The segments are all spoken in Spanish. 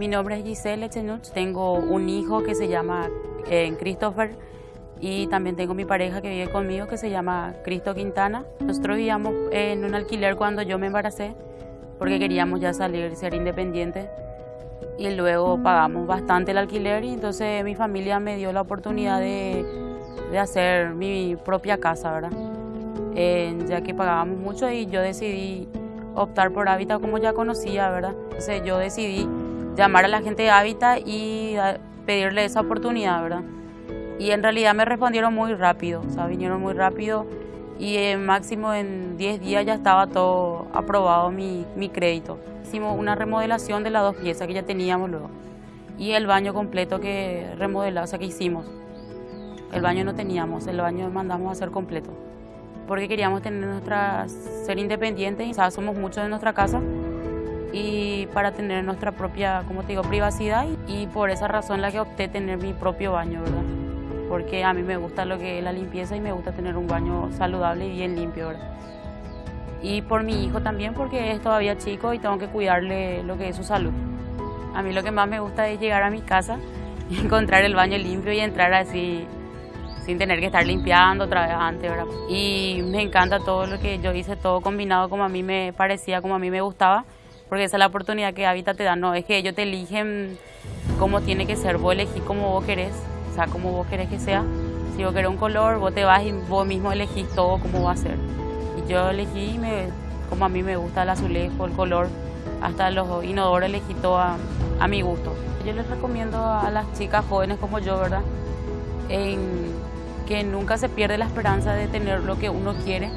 Mi nombre es Giselle Echenuch, tengo un hijo que se llama eh, Christopher y también tengo mi pareja que vive conmigo que se llama Cristo Quintana. Nosotros vivíamos en un alquiler cuando yo me embaracé porque queríamos ya salir, ser independientes y luego pagamos bastante el alquiler y entonces mi familia me dio la oportunidad de, de hacer mi propia casa, ¿verdad? Ya que pagábamos mucho y yo decidí optar por Hábitat como ya conocía, ¿verdad? Entonces yo decidí llamar a la gente de Hábitat y pedirle esa oportunidad, ¿verdad? Y en realidad me respondieron muy rápido, o sea, vinieron muy rápido y en máximo en 10 días ya estaba todo aprobado mi, mi crédito. Hicimos una remodelación de las dos piezas que ya teníamos luego y el baño completo que remodelamos, o sea, que hicimos. El baño no teníamos, el baño mandamos a hacer completo porque queríamos tener nuestra, ser independientes, y ¿sabes? somos muchos en nuestra casa y para tener nuestra propia, como te digo, privacidad y por esa razón la que opté tener mi propio baño, ¿verdad? Porque a mí me gusta lo que es la limpieza y me gusta tener un baño saludable y bien limpio, ¿verdad? Y por mi hijo también porque es todavía chico y tengo que cuidarle lo que es su salud. A mí lo que más me gusta es llegar a mi casa y encontrar el baño limpio y entrar así sin tener que estar limpiando otra vez antes, ¿verdad? Y me encanta todo lo que yo hice, todo combinado como a mí me parecía, como a mí me gustaba, porque esa es la oportunidad que Habitat te da, no, es que ellos te eligen cómo tiene que ser, vos elegís como vos querés, o sea, como vos querés que sea. Si vos querés un color, vos te vas y vos mismo elegís todo cómo va a ser. Y yo elegí me, como a mí me gusta el azulejo, el color, hasta los inodoros elegí todo a, a mi gusto. Yo les recomiendo a las chicas jóvenes como yo, ¿verdad? En que nunca se pierde la esperanza de tener lo que uno quiere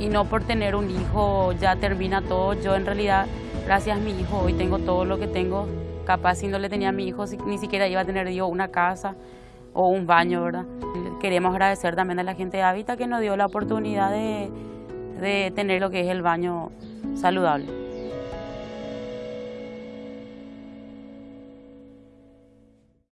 y no por tener un hijo ya termina todo. Yo en realidad, gracias a mi hijo, hoy tengo todo lo que tengo. Capaz si no le tenía a mi hijo, ni siquiera iba a tener yo una casa o un baño, ¿verdad? Queremos agradecer también a la gente de Hábitat que nos dio la oportunidad de, de tener lo que es el baño saludable.